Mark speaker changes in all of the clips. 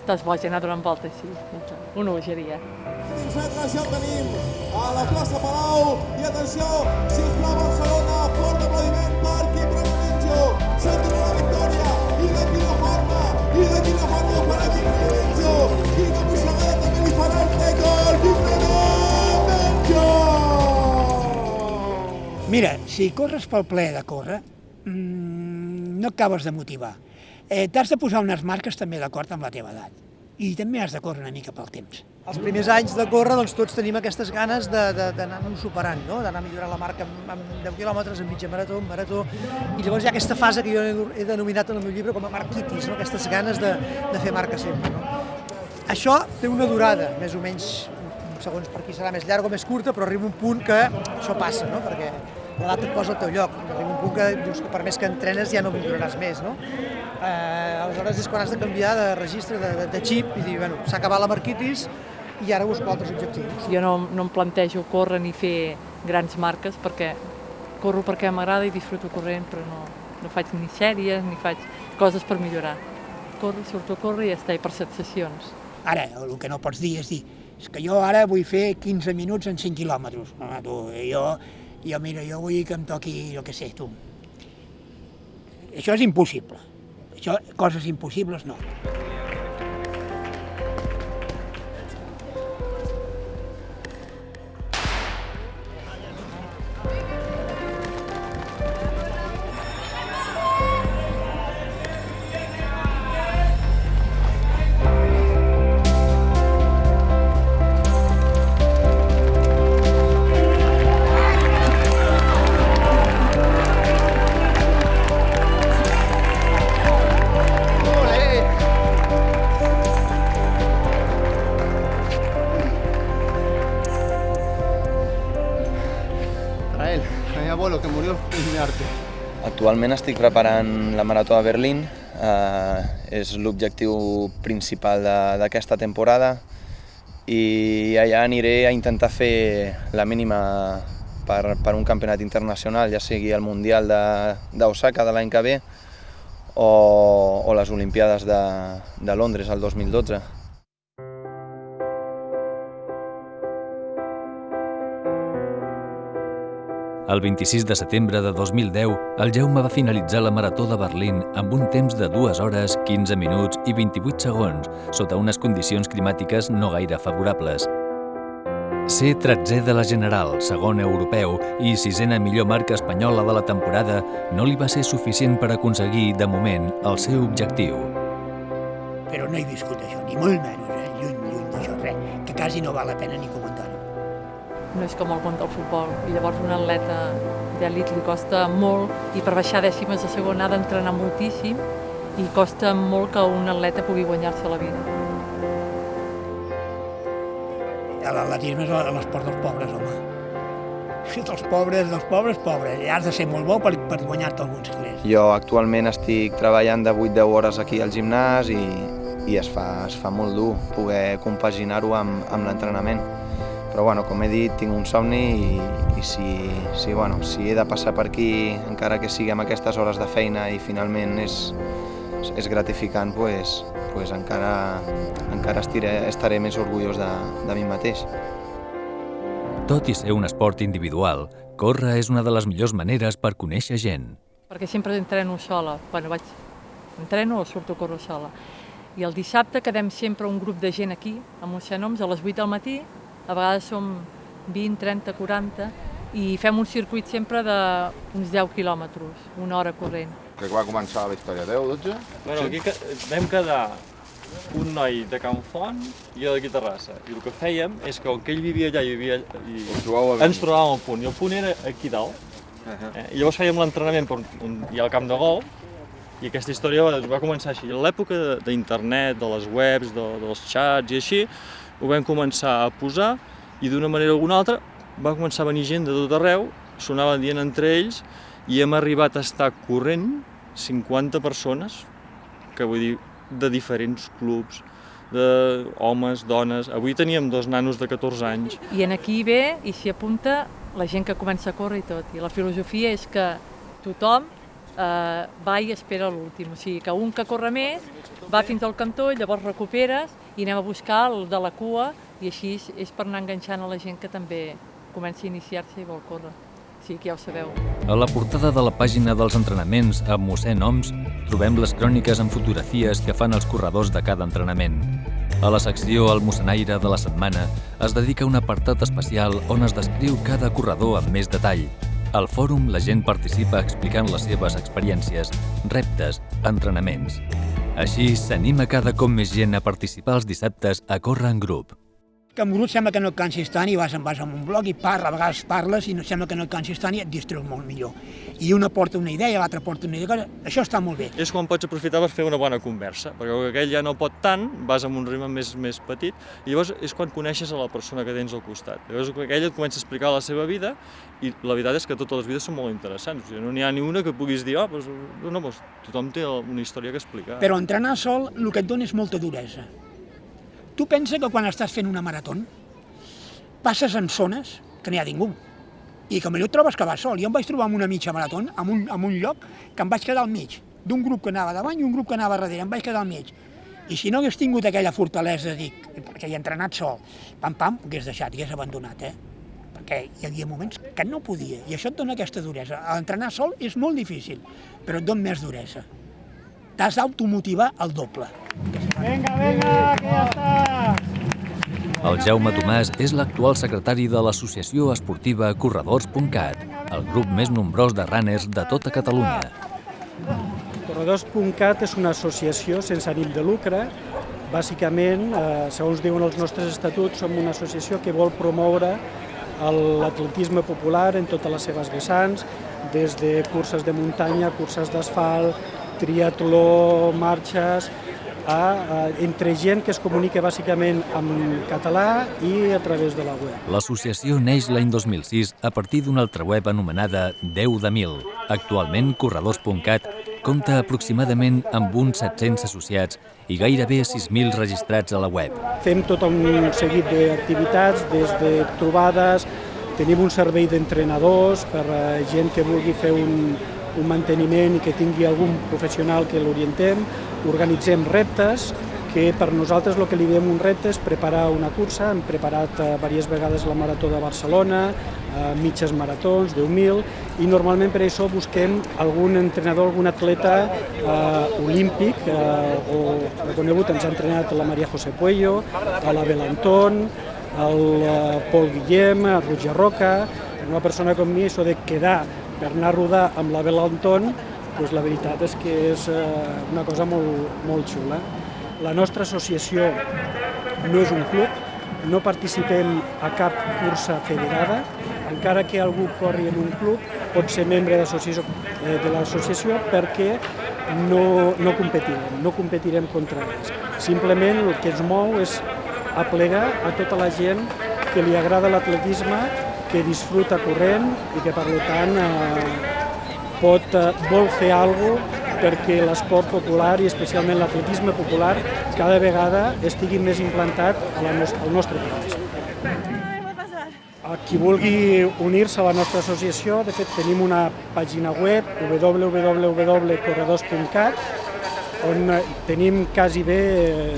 Speaker 1: estàs boig anar donant voltes així. Una bogeria.
Speaker 2: Dins metres ja el tenim a la plaça Palau i atenció, si us plau Barcelona, fort aplaudiment per Quim Remenjo, s'endurà la victòria i de quina forma, i de quina forma ho farà Quim Remenjo, quina mossegada també li farà el Tecol, Quim Remenjo!
Speaker 3: Mira, si corres pel ple de córrer, mmm, no acabes de motivar. Eh, T'has de posar unes marques també d'acord amb la teva edat. I també has de córrer una mica pel temps.
Speaker 4: Els primers anys de córrer, doncs tots tenim aquestes ganes d'anar-nos superant, no? d'anar millorant la marca amb, amb 10 quilòmetres, en mitja marató, en marató, i llavors hi ha aquesta fase que jo he, denominat en el meu llibre com a marquitis, no? aquestes ganes de, de fer marca sempre. No? Això té una durada, més o menys, segons per qui serà més llarga o més curta, però arriba un punt que això passa, no? perquè l'edat et posa al teu lloc. Arriba un punt que dius que per més que entrenes ja no milloraràs més. No? Eh, aleshores és quan has de canviar de registre, de, de, de xip, i dir, bueno, s'ha acabat la marquitis i ara busco altres objectius.
Speaker 1: Jo no, no em plantejo córrer ni fer grans marques perquè corro perquè m'agrada i disfruto corrent, però no, no faig ni sèries ni faig coses per millorar. Corro, surto a córrer i ja està, i per sensacions.
Speaker 3: Ara, el que no pots dir és dir, és que jo ara vull fer 15 minuts en 5 quilòmetres. Home, tu, jo, jo, mira, jo vull que em toqui, jo què sé, tu. Això és impossible. Això, coses impossibles, no.
Speaker 5: Él, a mi abuelo que murió en arte.
Speaker 6: Actualment estic preparant la Marató de Berlín, eh, és l'objectiu principal d'aquesta temporada i allà aniré a intentar fer la mínima per, per un campionat internacional, ja sigui el Mundial d'Osaka de, de l'any que ve o, o les Olimpiades de, de Londres el 2012.
Speaker 7: El 26 de setembre de 2010, el Jaume va finalitzar la Marató de Berlín amb un temps de 2 hores, 15 minuts i 28 segons, sota unes condicions climàtiques no gaire favorables. Ser 13è de la General, segon europeu i sisena millor marca espanyola de la temporada no li va ser suficient per aconseguir, de moment, el seu objectiu.
Speaker 3: Però no he viscut això, ni molt menys, eh? lluny, lluny d'això, res, que quasi no val la pena ni comentar-ho.
Speaker 1: No és com el món del futbol, i llavors un atleta d'elit li costa molt, i per baixar dècimes de segon ha d'entrenar moltíssim, i costa molt que un atleta pugui guanyar-se la vida.
Speaker 3: L'atletisme és l'esport dels pobres, home. Dels pobres, dels pobres, pobres. I has de ser molt bo per, per guanyar-te alguns calés.
Speaker 6: Jo actualment estic treballant de 8-10 hores aquí al gimnàs i, i es, fa, es fa molt dur poder compaginar-ho amb, amb l'entrenament. Però bueno, com he dit, tinc un somni i, i si, si, bueno, si he de passar per aquí, encara que sigui amb aquestes hores de feina i finalment és, és gratificant, pues, pues encara, encara estiré, estaré més orgullós de, de mi mateix.
Speaker 7: Tot i ser un esport individual, córrer és una de les millors maneres per conèixer gent.
Speaker 1: perquè sempre entreno sola. Bueno, vaig, entreno o surto a córrer sola. I el dissabte quedem sempre un grup de gent aquí, a Moixanoms, a les 8 del matí, a vegades som 20, 30, 40, i fem un circuit sempre d'uns 10 quilòmetres, una hora corrent.
Speaker 8: Crec que va començar la història 10, 12?
Speaker 9: Bueno, aquí que- vam quedar un noi de Can Font i jo d'aquí Terrassa. I el que fèiem és que, com que ell vivia allà i vivia i
Speaker 8: Us trobàveu a
Speaker 9: ens trobàvem al punt. I el punt era aquí dalt. Eh? I llavors fèiem l'entrenament per on hi ha el camp de golf i aquesta història va, va començar així. A l'època de- d'internet, de les webs, de, dels xats i així, ho vam començar a posar i d'una manera o alguna altra va començar a venir gent de tot arreu, sonaven dient entre ells i hem arribat a estar corrent 50 persones, que vull dir, de diferents clubs, de homes, dones. Avui teníem dos nanos de 14 anys.
Speaker 1: I en aquí ve i s'hi apunta la gent que comença a córrer i tot. I la filosofia és que tothom eh, va i espera l'últim. O sigui que un que corre més va fins al cantó, llavors recuperes i anem a buscar el de la cua i així és per anar enganxant a la gent que també comença a iniciar-se i vol córrer. Sigui que ja ho sabeu.
Speaker 7: A la portada de la pàgina dels entrenaments amb mossèn Oms trobem les cròniques amb fotografies que fan els corredors de cada entrenament. A la secció El mossenaire de la setmana es dedica un apartat especial on es descriu cada corredor amb més detall. Al fòrum la gent participa explicant les seves experiències, reptes, entrenaments. Així s'anima cada cop més gent a participar els dissabtes a córrer en grup
Speaker 3: que en grup sembla que no et cansis tant i vas, vas amb un blog i parla, a vegades parles i no sembla que no et cansis tant i et distreus molt millor. I una porta una idea, l'altra porta una idea, això està molt bé.
Speaker 9: És quan pots aprofitar per fer una bona conversa, perquè aquell ja no pot tant, vas amb un ritme més, més petit, i llavors és quan coneixes a la persona que tens al costat. Llavors aquell et comença a explicar la seva vida i la veritat és que totes les vides són molt interessants, o sigui, no n'hi ha ni una que puguis dir, oh, doncs, no, doncs, tothom té una història que explicar.
Speaker 3: Però entrenar sol el que et dona és molta duresa Tu pensa que quan estàs fent una marató passes en zones que no hi ha ningú i que et trobes que vas sol. Jo em vaig trobar en una mitja marató, en un, en un lloc que em vaig quedar al mig, d'un grup que anava davant i un grup que anava darrere, em vaig quedar al mig. I si no hagués tingut aquella fortalesa, dic, perquè hi he entrenat sol, pam, pam, ho hagués deixat, hagués abandonat, eh? perquè hi havia moments que no podia, i això et dona aquesta duresa. Entrenar sol és molt difícil, però et dona més duresa. T'has d'automotivar el doble.
Speaker 10: Vinga, vinga, que ja està!
Speaker 7: El Jaume Tomàs és l'actual secretari de l'associació esportiva Corredors.cat, el grup més nombrós de runners de tota Catalunya.
Speaker 10: Corredors.cat és una associació sense ànim de lucre. Bàsicament, eh, segons diuen els nostres estatuts, som una associació que vol promoure l'atletisme popular en totes les seves vessants, des de curses de muntanya, curses d'asfalt, triatló, marxes, a, a, entre gent que es comunica bàsicament en català i a través de la web.
Speaker 7: L'associació neix l'any 2006 a partir d'una altra web anomenada 10 de 1000. Actualment, Corredors.cat compta aproximadament amb uns 700 associats i gairebé 6.000 registrats a la web.
Speaker 10: Fem tot un seguit d'activitats, des de trobades, tenim un servei d'entrenadors per a gent que vulgui fer un, un manteniment i que tingui algun professional que l'orientem, organitzem reptes, que per nosaltres el que li diem un repte és preparar una cursa, hem preparat eh, diverses vegades la Marató de Barcelona, eh, mitges maratons, 10.000, i normalment per això busquem algun entrenador, algun atleta eh, olímpic, eh, o reconegut, ens ha entrenat la Maria José Puello, la Belantón, el eh, Pol Guillem, Roger Roca, una persona com mi, això de quedar per anar a rodar amb la Belanton, doncs la veritat és que és eh, una cosa molt, molt xula. La nostra associació no és un club, no participem a cap cursa federada, encara que algú corri en un club, pot ser membre eh, de l'associació perquè no, no competirem, no competirem contra ells. Simplement el que ens mou és aplegar a tota la gent que li agrada l'atletisme que disfruta corrent i que per tant eh, pot, eh, vol fer alguna cosa perquè l'esport popular i especialment l'atletisme popular cada vegada estigui més implantat al nostre país. Qui vulgui unir-se a la nostra associació, de fet tenim una pàgina web www.corredors.cat on tenim quasi bé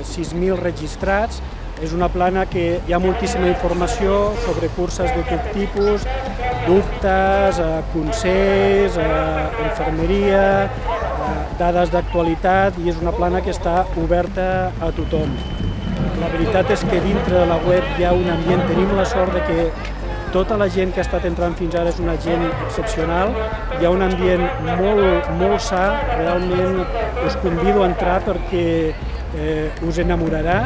Speaker 10: 6.000 eh, registrats és una plana que hi ha moltíssima informació sobre curses de tot tipus, dubtes, eh, consells, eh, infermeria, eh, dades d'actualitat i és una plana que està oberta a tothom. La veritat és que dintre de la web hi ha un ambient, tenim la sort de que tota la gent que ha estat entrant fins ara és una gent excepcional, hi ha un ambient molt, molt sa, realment us convido a entrar perquè eh, us enamorarà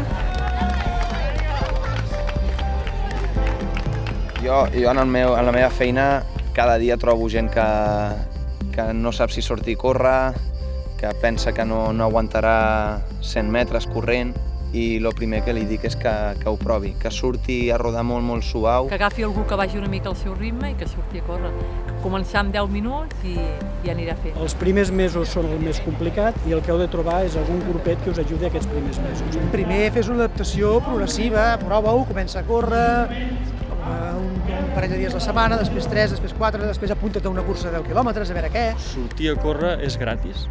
Speaker 6: Jo, jo en, el meu, en la meva feina cada dia trobo gent que, que no sap si sortir a córrer, que pensa que no, no aguantarà 100 metres corrent i el primer que li dic és que, que ho provi, que surti a rodar molt, molt suau.
Speaker 1: Que agafi algú que vagi una mica al seu ritme i que surti a córrer. Començar amb 10 minuts i, i anirà fent.
Speaker 10: Els primers mesos són el més complicat i el que heu de trobar és algun grupet que us ajudi aquests primers mesos.
Speaker 4: Primer fes una adaptació progressiva, prova-ho, comença a córrer, un, un parell de dies a la setmana, després 3, després 4, després apunta't a una cursa de 10 quilòmetres, a veure què.
Speaker 9: Sortir a córrer és gratis,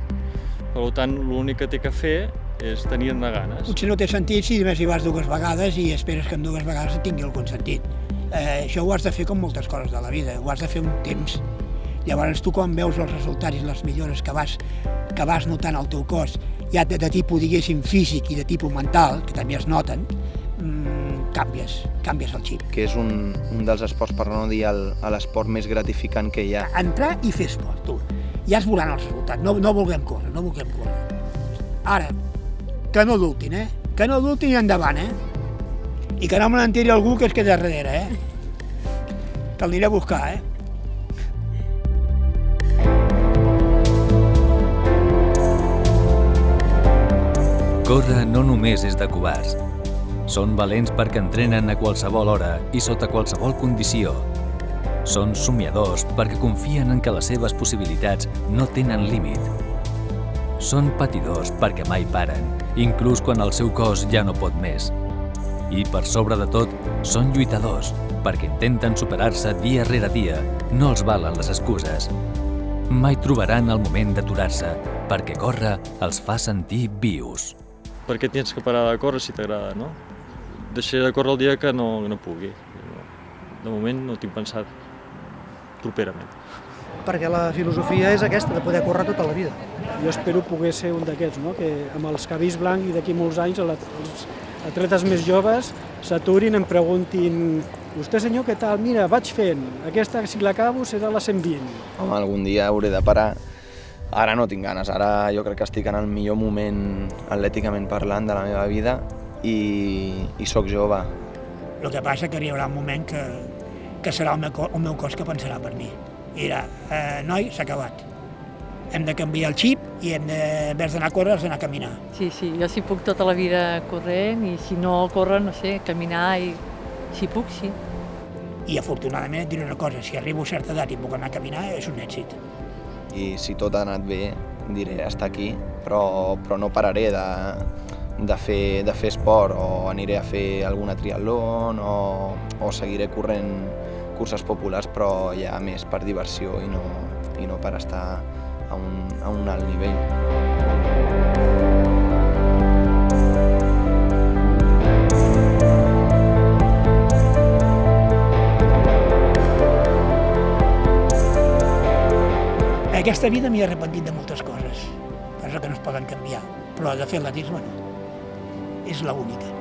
Speaker 9: per tant, l'únic que té que fer és tenir-ne ganes.
Speaker 3: Potser no té sentit si només hi vas dues vegades i esperes que en dues vegades tingui algun sentit. Eh, això ho has de fer com moltes coses de la vida, ho has de fer un temps. Llavors tu quan veus els resultats i les millores que vas, que vas notant al teu cos, ja de, de tipus, diguéssim, físic i de tipus mental, que també es noten, mmm, canvies, canvies el xip.
Speaker 6: Que és un, un dels esports, per no dir l'esport més gratificant que hi ha.
Speaker 3: Entrar i fer esport, tu. Ja es veuran els resultats, no, no vulguem córrer, no vulguem córrer. Ara, que no dubtin, eh? Que no dubtin i endavant, eh? I que no me n'entiri algú que es queda darrere, eh? Que el aniré a buscar, eh?
Speaker 7: Córrer no només és de covards. Són valents perquè entrenen a qualsevol hora i sota qualsevol condició. Són somiadors perquè confien en que les seves possibilitats no tenen límit. Són patidors perquè mai paren, inclús quan el seu cos ja no pot més. I, per sobre de tot, són lluitadors perquè intenten superar-se dia rere dia, no els valen les excuses. Mai trobaran el moment d'aturar-se perquè córrer els fa sentir vius.
Speaker 9: Per què tens que parar de córrer si t'agrada, no? Deixaré de córrer el dia que no, no pugui. De moment no tinc pensat properament.
Speaker 4: Perquè la filosofia és aquesta, de poder córrer tota la vida.
Speaker 10: Jo espero poder ser un d'aquests, no? que amb els cabells blancs i d'aquí molts anys els atletes més joves s'aturin em preguntin vostè senyor, què tal? Mira, vaig fent, aquesta si l'acabo serà la 120.
Speaker 6: Home, algun dia hauré de parar. Ara no tinc ganes, ara jo crec que estic en el millor moment atlèticament parlant de la meva vida i, i sóc jove.
Speaker 3: El que passa que hi haurà un moment que, que serà el meu, cos, el meu cos que pensarà per mi. I dirà, eh, noi, s'ha acabat. Hem de canviar el xip i hem de, en vez d'anar a córrer, has d'anar a caminar.
Speaker 1: Sí, sí, jo si puc tota la vida corrent i si no córrer, no sé, caminar i si puc, sí.
Speaker 3: I afortunadament et diré una cosa, si arribo a certa edat i puc anar a caminar, és un èxit.
Speaker 6: I si tot ha anat bé, diré estar aquí, però, però no pararé de, de, fer, de fer esport o aniré a fer alguna triatlon o, o seguiré corrent curses populars, però ja més per diversió i no, i no per estar a un, a un alt nivell.
Speaker 3: Aquesta vida m'hi he arrepentit de moltes coses, coses que no es poden canviar, però de fer atletisme no. És l'única.